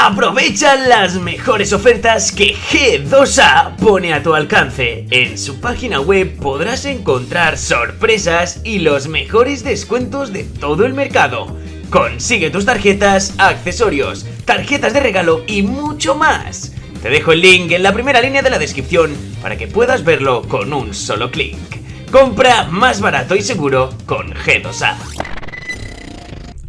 Aprovecha las mejores ofertas que G2A pone a tu alcance. En su página web podrás encontrar sorpresas y los mejores descuentos de todo el mercado. Consigue tus tarjetas, accesorios, tarjetas de regalo y mucho más. Te dejo el link en la primera línea de la descripción para que puedas verlo con un solo clic. Compra más barato y seguro con G2A.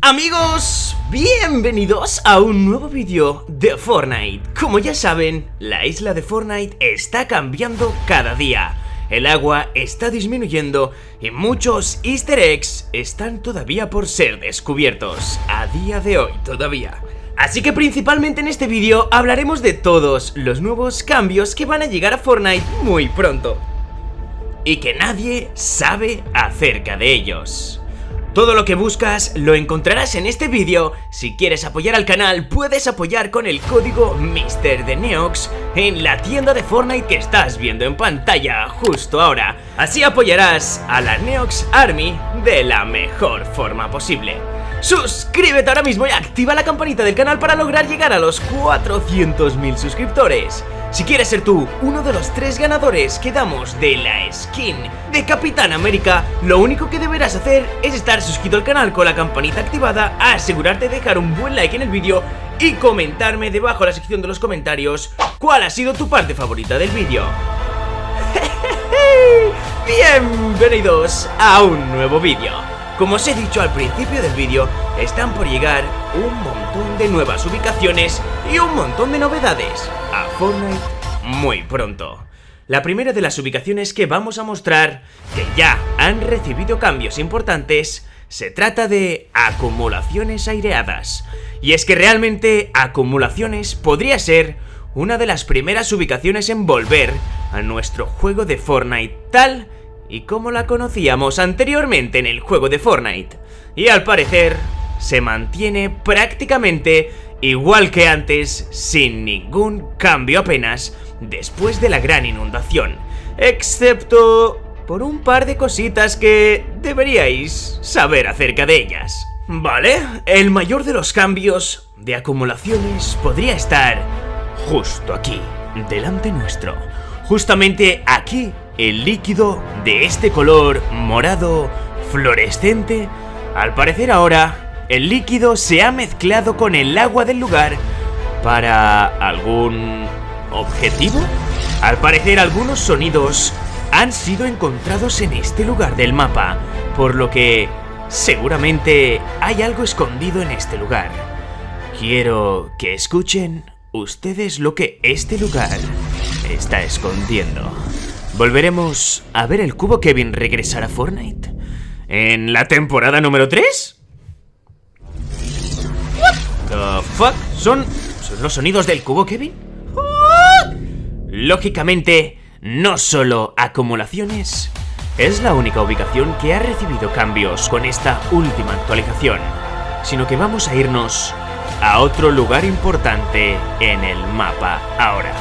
Amigos, bienvenidos a un nuevo vídeo de Fortnite. Como ya saben, la isla de Fortnite está cambiando cada día. El agua está disminuyendo y muchos easter eggs están todavía por ser descubiertos. A día de hoy todavía. Así que principalmente en este vídeo hablaremos de todos los nuevos cambios que van a llegar a Fortnite muy pronto. Y que nadie sabe acerca de ellos. Todo lo que buscas lo encontrarás en este vídeo. Si quieres apoyar al canal, puedes apoyar con el código MrDeneox en la tienda de Fortnite que estás viendo en pantalla justo ahora. Así apoyarás a la Neox Army de la mejor forma posible. Suscríbete ahora mismo y activa la campanita del canal para lograr llegar a los 400.000 suscriptores. Si quieres ser tú uno de los tres ganadores que damos de la skin de Capitán América, lo único que deberás hacer es estar suscrito al canal con la campanita activada, asegurarte de dejar un buen like en el vídeo y comentarme debajo en la sección de los comentarios cuál ha sido tu parte favorita del vídeo. Bienvenidos a un nuevo vídeo. Como os he dicho al principio del vídeo, están por llegar un montón de nuevas ubicaciones y un montón de novedades a Fortnite muy pronto. La primera de las ubicaciones que vamos a mostrar, que ya han recibido cambios importantes, se trata de acumulaciones aireadas. Y es que realmente acumulaciones podría ser una de las primeras ubicaciones en volver a nuestro juego de Fortnite tal y como la conocíamos anteriormente en el juego de Fortnite. Y al parecer, se mantiene prácticamente igual que antes, sin ningún cambio apenas, después de la gran inundación. Excepto por un par de cositas que deberíais saber acerca de ellas. Vale, el mayor de los cambios de acumulaciones podría estar justo aquí, delante nuestro. Justamente aquí el líquido de este color morado fluorescente, al parecer ahora el líquido se ha mezclado con el agua del lugar para algún objetivo. Al parecer algunos sonidos han sido encontrados en este lugar del mapa, por lo que seguramente hay algo escondido en este lugar. Quiero que escuchen ustedes lo que este lugar está escondiendo. ¿Volveremos a ver el cubo Kevin regresar a Fortnite? ¿En la temporada número 3? The fuck? ¿Son, ¿Son los sonidos del cubo Kevin? Lógicamente, no solo acumulaciones, es la única ubicación que ha recibido cambios con esta última actualización, sino que vamos a irnos a otro lugar importante en el mapa ahora.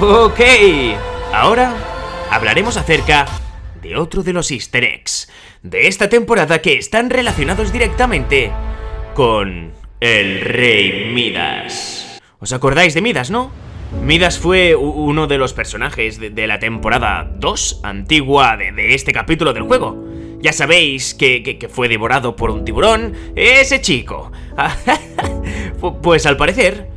Ok, ahora hablaremos acerca de otro de los easter eggs de esta temporada que están relacionados directamente con el rey Midas. ¿Os acordáis de Midas, no? Midas fue uno de los personajes de, la temporada 2 antigua de, este capítulo del juego. Ya sabéis que, que, fue devorado por un tiburón, ese chico. pues al parecer,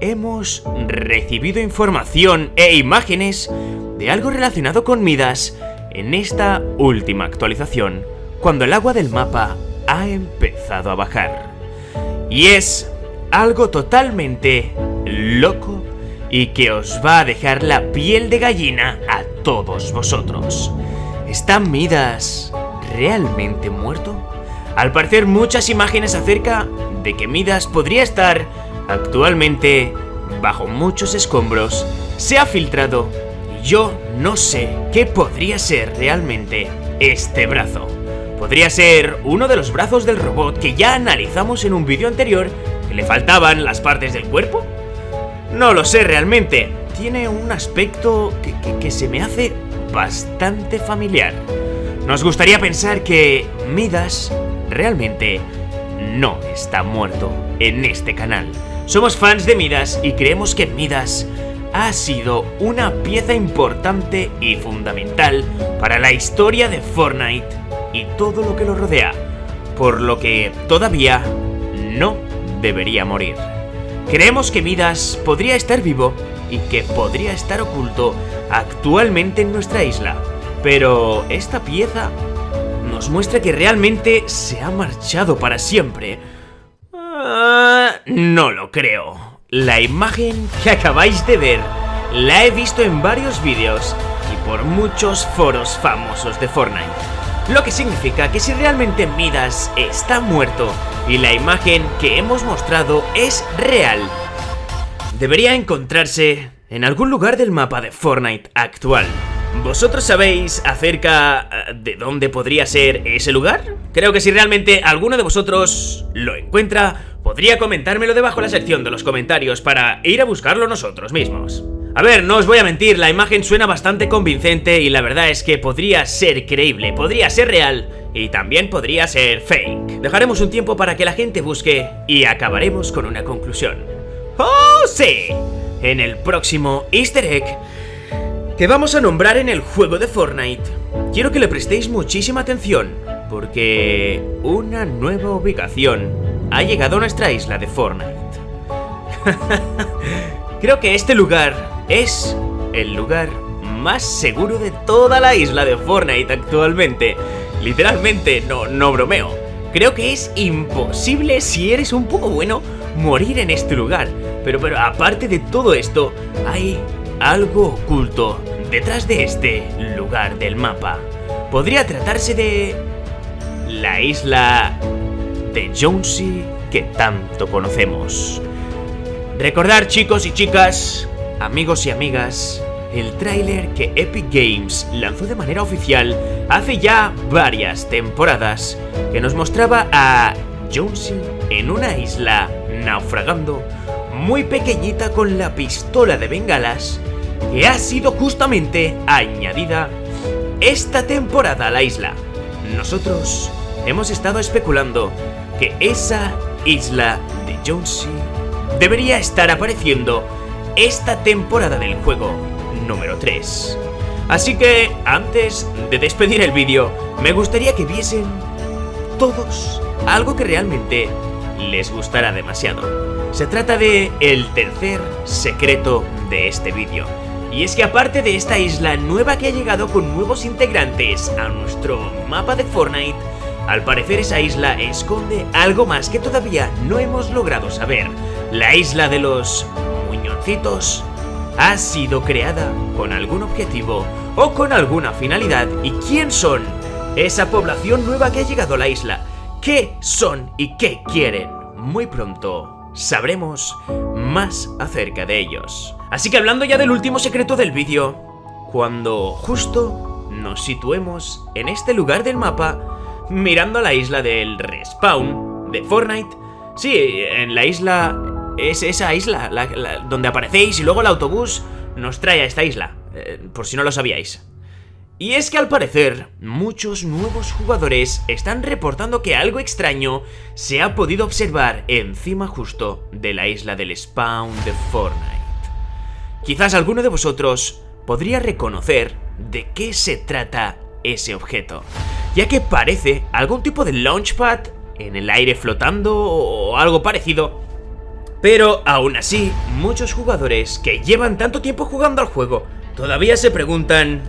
hemos recibido información e imágenes de algo relacionado con Midas en esta última actualización, cuando el agua del mapa ha empezado a bajar. Y es algo totalmente loco y que os va a dejar la piel de gallina a todos vosotros. ¿Está Midas realmente muerto? Al parecer muchas imágenes acerca de que Midas podría estar actualmente bajo muchos escombros se ha filtrado yo no sé qué podría ser realmente este brazo. Podría ser uno de los brazos del robot que ya analizamos en un vídeo anterior, que le faltaban las partes del cuerpo. No lo sé realmente, tiene un aspecto que, se me hace bastante familiar. Nos gustaría pensar que Midas realmente no está muerto en este canal. Somos fans de Midas y creemos que Midas ha sido una pieza importante y fundamental para la historia de Fortnite y todo lo que lo rodea, por lo que todavía no debería morir. Creemos que Midas podría estar vivo y que podría estar oculto actualmente en nuestra isla, pero esta pieza nos muestra que realmente se ha marchado para siempre. Ah, no lo creo. La imagen que acabáis de ver la he visto en varios vídeos y por muchos foros famosos de Fortnite. Lo que significa que si realmente Midas está muerto y la imagen que hemos mostrado es real, debería encontrarse en algún lugar del mapa de Fortnite actual. ¿Vosotros sabéis acerca eh, de dónde podría ser ese lugar? Creo que si realmente alguno de vosotros lo encuentra, podría comentármelo debajo en la sección de los comentarios para ir a buscarlo nosotros mismos. A ver, no os voy a mentir, la imagen suena bastante convincente y la verdad es que podría ser creíble, podría ser real y también podría ser fake. Dejaremos un tiempo para que la gente busque y acabaremos con una conclusión. ¡Oh, sí! En el próximo easter egg que vamos a nombrar en el juego de Fortnite, quiero que le prestéis muchísima atención, porque una nueva ubicación ha llegado a nuestra isla de Fortnite. Creo que este lugar es el lugar más seguro de toda la isla de Fortnite actualmente. Literalmente, no, no bromeo. Creo que es imposible si eres un poco bueno morir en este lugar. Pero, pero aparte de todo esto, hay algo oculto detrás de este lugar del mapa. Podría tratarse de... la isla de Jonesy que tanto conocemos. Recordar chicos y chicas, amigos y amigas, el tráiler que Epic Games lanzó de manera oficial hace ya varias temporadas, que nos mostraba a Jonesy en una isla naufragando, muy pequeñita con la pistola de bengalas que ha sido justamente añadida esta temporada a la isla. Nosotros hemos estado especulando que esa isla de Jonesy debería estar apareciendo esta temporada del juego número 3. Así que, antes de despedir el vídeo, me gustaría que viesen todos algo que realmente les gustará demasiado. Se trata de el tercer secreto de este vídeo. Y es que aparte de esta isla nueva que ha llegado con nuevos integrantes a nuestro mapa de Fortnite, al parecer esa isla esconde algo más que todavía no hemos logrado saber. La isla de los ha sido creada con algún objetivo o con alguna finalidad. ¿Y quién son? Esa población nueva que ha llegado a la isla. ¿Qué son y qué quieren? Muy pronto sabremos más acerca de ellos. Así que hablando ya del último secreto del vídeo, cuando justo nos situemos en este lugar del mapa, mirando a la isla del respawn de Fortnite, sí, en la isla, es esa isla donde aparecéis y luego el autobús nos trae a esta isla, eh, por si no lo sabíais. Y es que al parecer, muchos nuevos jugadores están reportando que algo extraño se ha podido observar encima justo de la isla del spawn de Fortnite. Quizás alguno de vosotros podría reconocer de qué se trata ese objeto, ya que parece algún tipo de launchpad en el aire flotando o algo parecido. Pero aún así, muchos jugadores que llevan tanto tiempo jugando al juego todavía se preguntan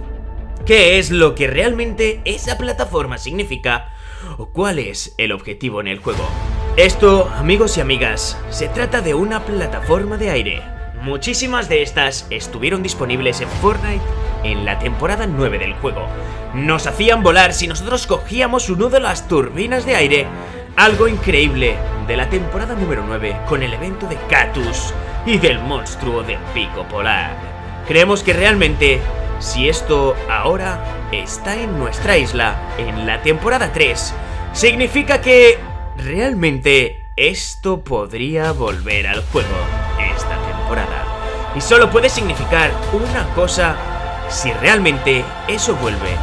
qué es lo que realmente esa plataforma significa o cuál es el objetivo en el juego. Esto, amigos y amigas, se trata de una plataforma de aire. Muchísimas de estas estuvieron disponibles en Fortnite en la temporada 9 del juego. Nos hacían volar si nosotros cogíamos uno de las turbinas de aire, algo increíble de la temporada número 9 con el evento de Catus y del monstruo de pico polar. Creemos que realmente si esto ahora está en nuestra isla en la temporada 3, significa que realmente esto podría volver al juego esta temporada. Y solo puede significar una cosa si realmente eso vuelve.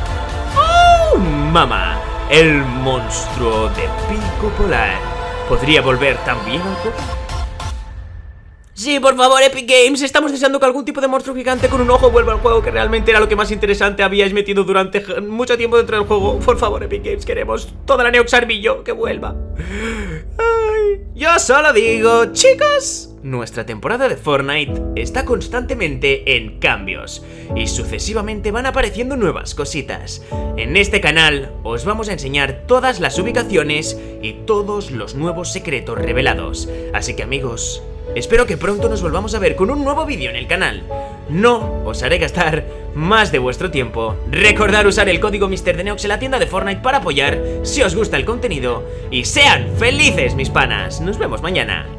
¡Oh, mamá! El monstruo de pico polar podría volver también al juego. Sí, por favor, Epic Games, estamos deseando que algún tipo de monstruo gigante con un ojo vuelva al juego, que realmente era lo que más interesante habíais metido durante mucho tiempo dentro del juego. Por favor, Epic Games, queremos toda la Neoxarvillo que vuelva. Yo solo digo, chicos, nuestra temporada de Fortnite está constantemente en cambios y sucesivamente van apareciendo nuevas cositas. En este canal os vamos a enseñar todas las ubicaciones y todos los nuevos secretos revelados. Así que amigos, espero que pronto nos volvamos a ver con un nuevo vídeo en el canal. No os haré gastar más de vuestro tiempo. Recordad usar el código MrDeneox en la tienda de Fortnite para apoyar si os gusta el contenido. Y sean felices mis panas. Nos vemos mañana.